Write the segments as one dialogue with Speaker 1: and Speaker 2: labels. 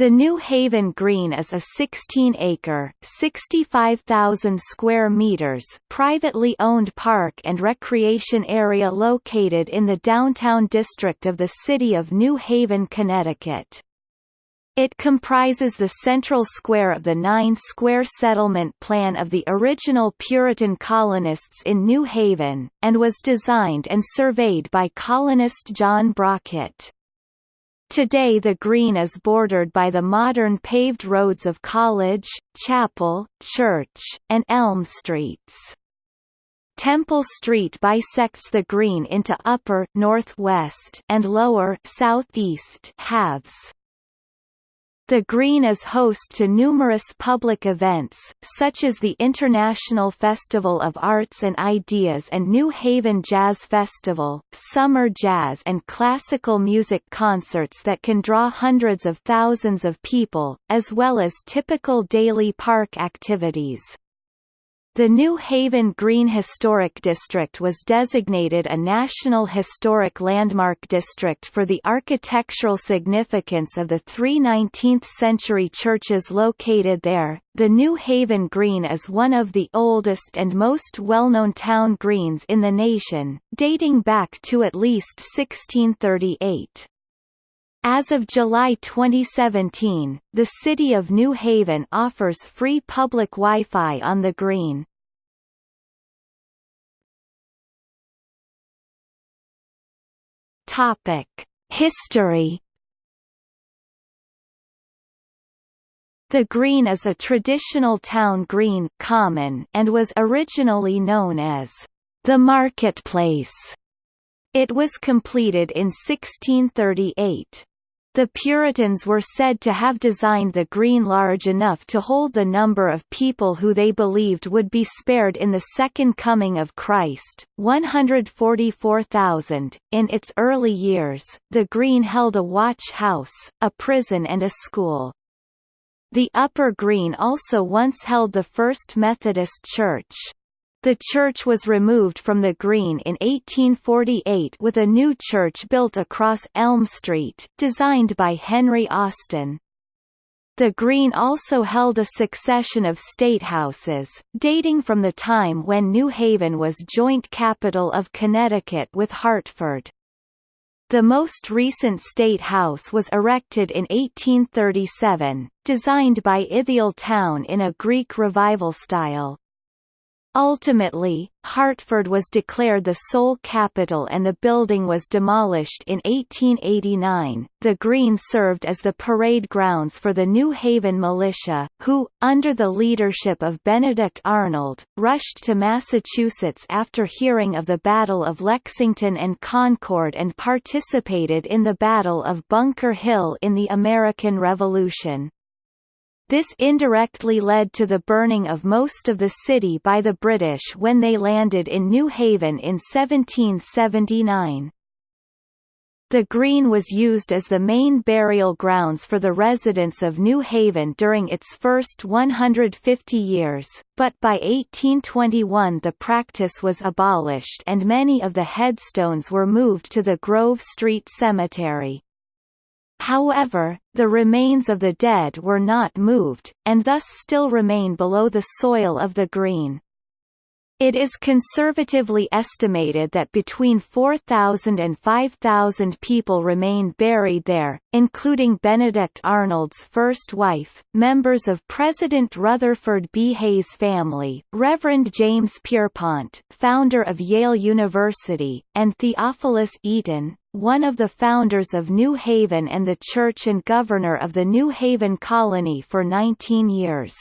Speaker 1: The New Haven Green is a 16-acre (65,000 square meters) privately owned park and recreation area located in the downtown district of the city of New Haven, Connecticut. It comprises the central square of the nine-square settlement plan of the original Puritan colonists in New Haven, and was designed and surveyed by colonist John Brockett. Today the green is bordered by the modern paved roads of College, Chapel, Church, and Elm Streets. Temple Street bisects the green into upper northwest and lower southeast halves. The Green is host to numerous public events, such as the International Festival of Arts and Ideas and New Haven Jazz Festival, summer jazz and classical music concerts that can draw hundreds of thousands of people, as well as typical daily park activities. The New Haven Green Historic District was designated a National Historic Landmark District for the architectural significance of the three 19th-century churches located there. The New Haven Green is one of the oldest and most well-known town greens in the nation, dating back to at least 1638. As of July 2017, the City of New Haven offers free public Wi-Fi on the Green. History. The Green is a traditional town green common and was originally known as the Marketplace. It was completed in 1638. The Puritans were said to have designed the green large enough to hold the number of people who they believed would be spared in the Second Coming of Christ, 144,000. In its early years, the green held a watch house, a prison and a school. The Upper Green also once held the First Methodist Church. The church was removed from the green in 1848 with a new church built across Elm Street, designed by Henry Austin. The Green also held a succession of statehouses, dating from the time when New Haven was joint capital of Connecticut with Hartford. The most recent state house was erected in 1837, designed by Ithiel Town in a Greek Revival style. Ultimately, Hartford was declared the sole capital and the building was demolished in 1889. The Green served as the parade grounds for the New Haven militia, who, under the leadership of Benedict Arnold, rushed to Massachusetts after hearing of the Battle of Lexington and Concord and participated in the Battle of Bunker Hill in the American Revolution. This indirectly led to the burning of most of the city by the British when they landed in New Haven in 1779. The green was used as the main burial grounds for the residents of New Haven during its first 150 years, but by 1821 the practice was abolished and many of the headstones were moved to the Grove Street Cemetery. However, the remains of the dead were not moved, and thus still remain below the soil of the green. It is conservatively estimated that between 4,000 and 5,000 people remain buried there, including Benedict Arnold's first wife, members of President Rutherford B. Hayes' family, Reverend James Pierpont, founder of Yale University, and Theophilus Eaton, one of the founders of New Haven and the church and governor of the New Haven colony for 19 years.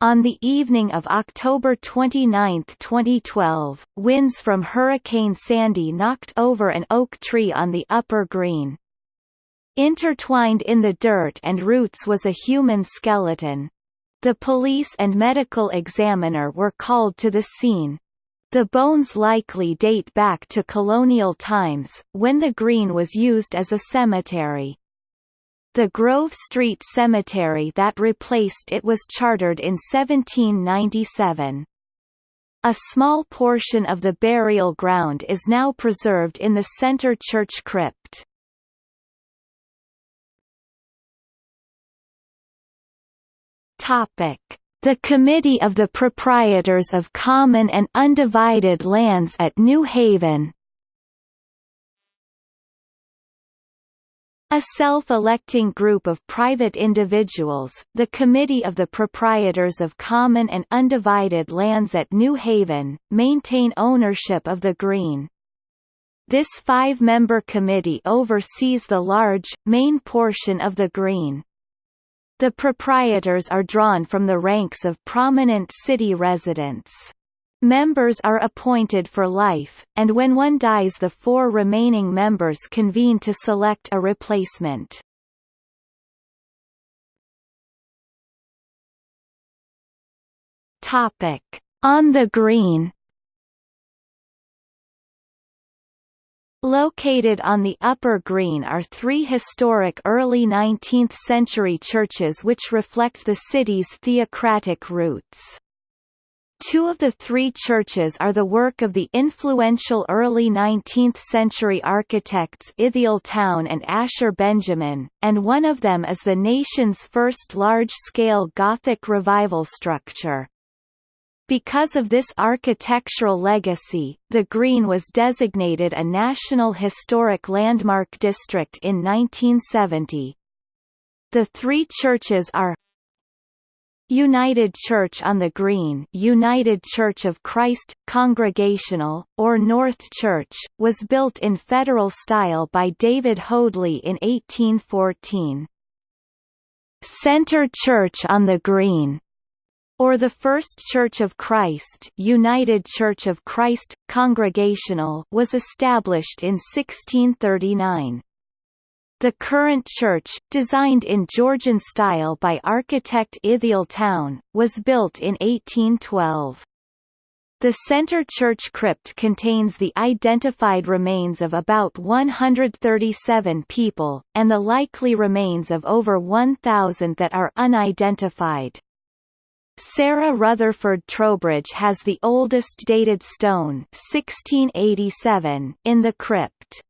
Speaker 1: On the evening of October 29, 2012, winds from Hurricane Sandy knocked over an oak tree on the upper green. Intertwined in the dirt and roots was a human skeleton. The police and medical examiner were called to the scene. The bones likely date back to colonial times, when the green was used as a cemetery. The Grove Street Cemetery that replaced it was chartered in 1797. A small portion of the burial ground is now preserved in the Center Church crypt. Topic: the Committee of the Proprietors of Common and Undivided Lands at New Haven A self-electing group of private individuals, the Committee of the Proprietors of Common and Undivided Lands at New Haven, maintain ownership of the green. This five-member committee oversees the large, main portion of the green. The proprietors are drawn from the ranks of prominent city residents. Members are appointed for life, and when one dies the four remaining members convene to select a replacement. Topic. On the Green Located on the Upper Green are three historic early 19th-century churches which reflect the city's theocratic roots. Two of the three churches are the work of the influential early 19th-century architects Ithiel Town and Asher Benjamin, and one of them is the nation's first large-scale Gothic revival structure. Because of this architectural legacy, the Green was designated a National Historic Landmark District in 1970. The three churches are United Church on the Green United Church of Christ, Congregational, or North Church, was built in Federal style by David Hoadley in 1814. Center Church on the Green or the First Church of Christ United Church of Christ, Congregational was established in 1639. The current church, designed in Georgian style by architect Ithiel Town, was built in 1812. The center church crypt contains the identified remains of about 137 people, and the likely remains of over 1,000 that are unidentified. Sarah Rutherford Trowbridge has the oldest dated stone 1687 in the crypt.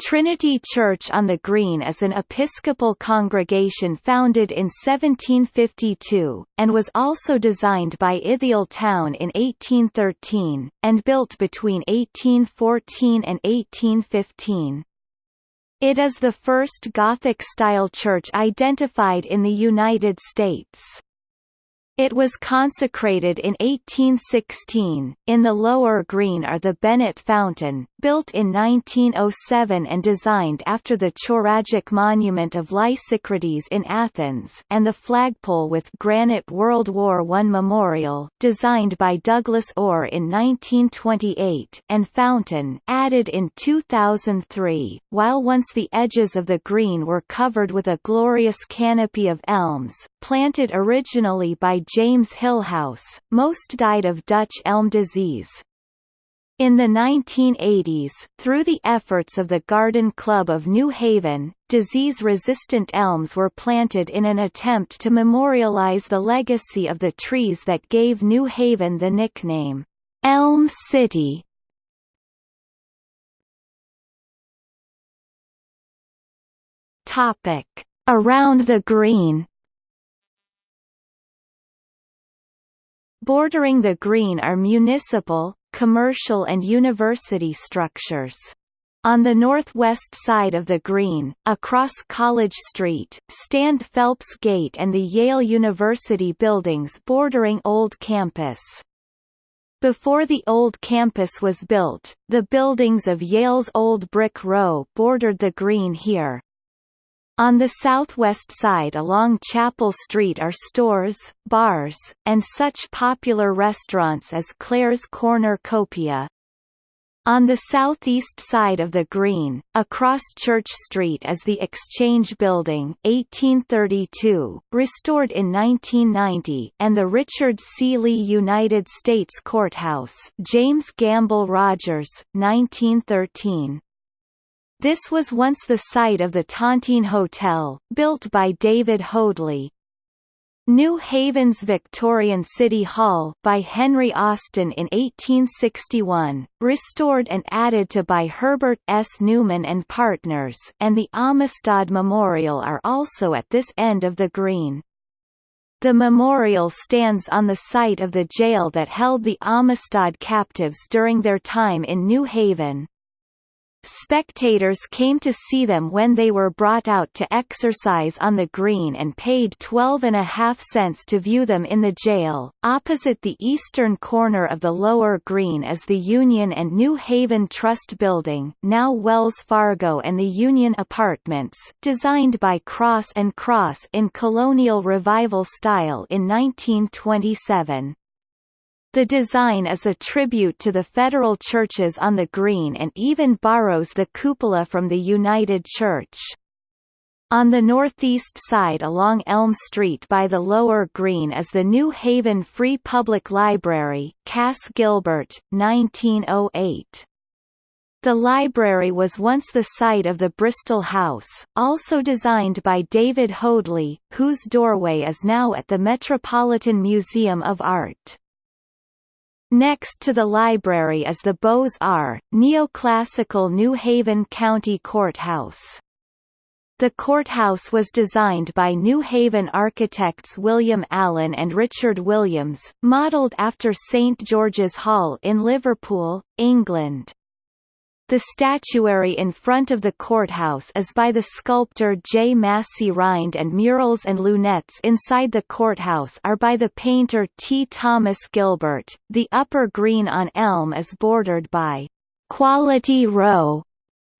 Speaker 1: Trinity Church on the Green is an Episcopal congregation founded in 1752, and was also designed by Ithiel Town in 1813, and built between 1814 and 1815. It is the first Gothic-style church identified in the United States. It was consecrated in 1816. In the lower green are the Bennett Fountain, built in 1907 and designed after the Choragic monument of Lysicrates in Athens, and the flagpole with granite World War I memorial, designed by Douglas Orr in 1928, and fountain, added in 2003. While once the edges of the green were covered with a glorious canopy of elms, planted originally by James Hillhouse, most died of Dutch elm disease. In the 1980s, through the efforts of the Garden Club of New Haven, disease-resistant elms were planted in an attempt to memorialize the legacy of the trees that gave New Haven the nickname, Elm City. Around the Green Bordering the green are municipal, commercial and university structures. On the northwest side of the green, across College Street, stand Phelps Gate and the Yale University buildings bordering Old Campus. Before the old campus was built, the buildings of Yale's Old Brick Row bordered the green here. On the southwest side along Chapel Street are stores, bars, and such popular restaurants as Claire's Corner Copia. On the southeast side of the green, across Church Street is the Exchange Building 1832, restored in 1990 and the Richard C. Lee United States Courthouse James Gamble Rogers, 1913. This was once the site of the Tontine Hotel, built by David Hoadley. New Haven's Victorian City Hall by Henry Austin in 1861, restored and added to by Herbert S. Newman and Partners and the Amistad Memorial are also at this end of the green. The memorial stands on the site of the jail that held the Amistad captives during their time in New Haven. Spectators came to see them when they were brought out to exercise on the green and paid 12 and a half cents to view them in the jail. Opposite the eastern corner of the lower green is the Union and New Haven Trust Building, now Wells Fargo and the Union Apartments, designed by Cross and Cross in colonial revival style in 1927. The design is a tribute to the federal churches on the green and even borrows the cupola from the United Church. On the northeast side along Elm Street by the Lower Green is the New Haven Free Public Library, Cass Gilbert, 1908. The library was once the site of the Bristol House, also designed by David Hoadley, whose doorway is now at the Metropolitan Museum of Art. Next to the library is the Beaux-Arts, neoclassical New Haven County Courthouse. The courthouse was designed by New Haven architects William Allen and Richard Williams, modelled after St George's Hall in Liverpool, England. The statuary in front of the courthouse is by the sculptor J. Massey Rhind and murals and lunettes inside the courthouse are by the painter T. Thomas Gilbert. The upper green on Elm is bordered by Quality Row,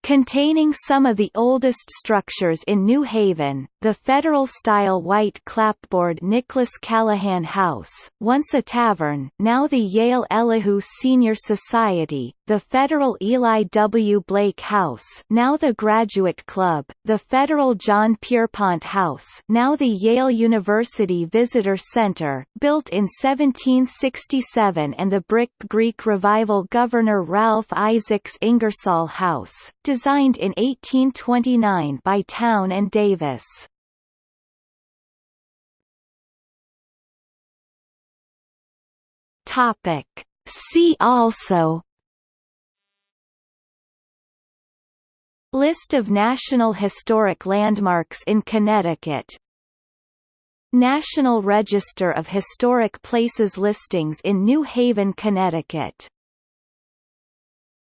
Speaker 1: Containing some of the oldest structures in New Haven, the Federal-style white clapboard Nicholas Callahan House, once a tavern now the Yale Elihu Senior Society, the Federal Eli W. Blake House now the Graduate Club, the Federal John Pierpont House now the Yale University Visitor Center, built in 1767 and the brick Greek Revival Governor Ralph Isaacs Ingersoll House, designed in 1829 by Town and Davis. Topic. See also List of National Historic Landmarks in Connecticut National Register of Historic Places listings in New Haven, Connecticut